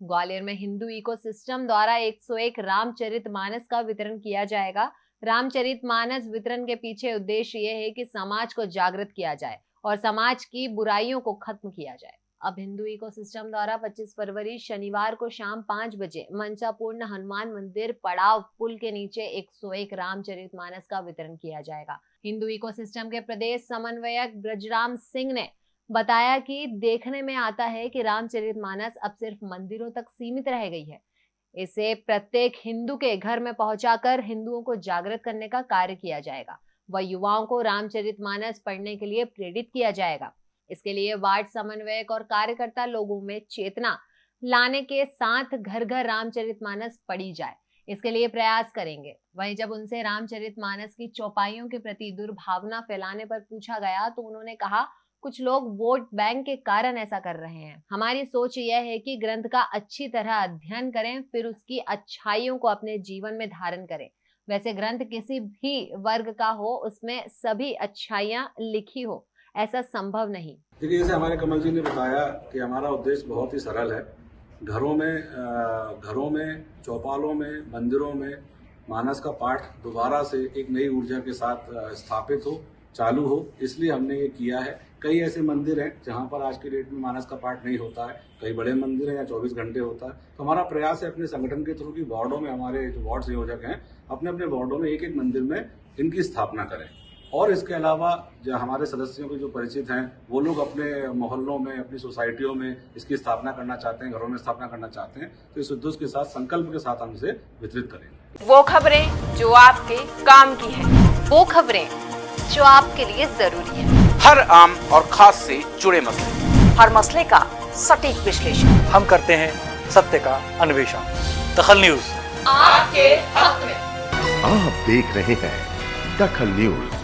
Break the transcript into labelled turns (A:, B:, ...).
A: ग्वालियर में हिंदू इकोसिस्टम द्वारा 101 रामचरित मानस का वितरण किया जाएगा। रामचरित मानस वितरण के पीछे उद्देश्य ये है कि समाज को जागृत किया जाए और समाज की बुराइयों को खत्म किया जाए। अब हिंदू इकोसिस्टम द्वारा 25 फरवरी शनिवार को शाम पाँच बजे मंचापूर्ण हनुमान मंदिर पड़ाव पुल के नीचे 101 रामचरित मानस का वितरण किया जाएगा। हिंदू इकोसिस्टम के प्रदेश समन्वयक ब्रजराम सिंह ने बताया कि देखने में आता है कि रामचरित मानस अब सिर्फ़ मंदिरों तक सीमित रह गई है। इसे प्रत्येक हिंदू के घर में पहुंचाकर हिंदुओं को जागृत करने का कार्य किया जाएगा। व युवाओं को रामचरित मानस पढ़ने के लिए प्रेरित किया जाएगा। इसके लिए वार्ड समन्वयक और कार्यकर्ता लोगों में चेतना लाने के साथ घर घर रामचरित मानस पढ़ी जाए। इसके लिए प्रयास करेंगे। वहीं जब उनसे रामचरित मानस की चौपाइयों के प्रति दुर्भावना फैलाने पर पूछा गया तो उन्होंने कहा कुछ लोग वोट बैंक के कारण ऐसा कर रहे हैं। हमारी सोच यह है कि ग्रंथ का अच्छी तरह अध्ययन करें, फिर उसकी अच्छाइयों को अपने जीवन में धारण करें। वैसे ग्रंथ किसी भी वर्ग का हो, उसमें सभी अच्छाइयाँ लिखी हो, ऐसा संभव नहीं।
B: देखिए, जैसे हमारे कमल जी ने बताया कि हमारा उद्देश्य बहुत ही सरल है। घरों में घरों में, चौपालों में, मंदिरों में मानस का पाठ दोबारा से एक नई ऊर्जा के साथ स्थापित हो। चालू हो, इसलिए हमने ये किया है। कई ऐसे मंदिर हैं जहाँ पर आज के डेट में मानस का पाठ नहीं होता है। कई बड़े मंदिर हैं या 24 घंटे होता है। तो हमारा प्रयास है अपने संगठन के थ्रू की वार्डों में हमारे जो वार्ड संयोजक हैं अपने अपने वार्डों में एक एक मंदिर में इनकी स्थापना करें। और इसके अलावा जो हमारे सदस्यों के जो परिचित हैं, वो लोग अपने मोहल्लों में, अपनी सोसाइटियों में इसकी स्थापना करना चाहते हैं, घरों में स्थापना करना चाहते हैं तो इस उद्देश्य के साथ, संकल्प के साथ हम इसे वितरित करेंगे।
A: वो खबरें जो आपके काम की है, वो खबरें जो आपके लिए ज़रूरी है।
C: हर आम और खास से जुड़े मसले।
A: हर मसले का सटीक विश्लेषण।
D: हम करते हैं सत्य का अन्वेषण। दखल न्यूज़।
A: आपके हक में।
E: आप देख रहे हैं दखल न्यूज़।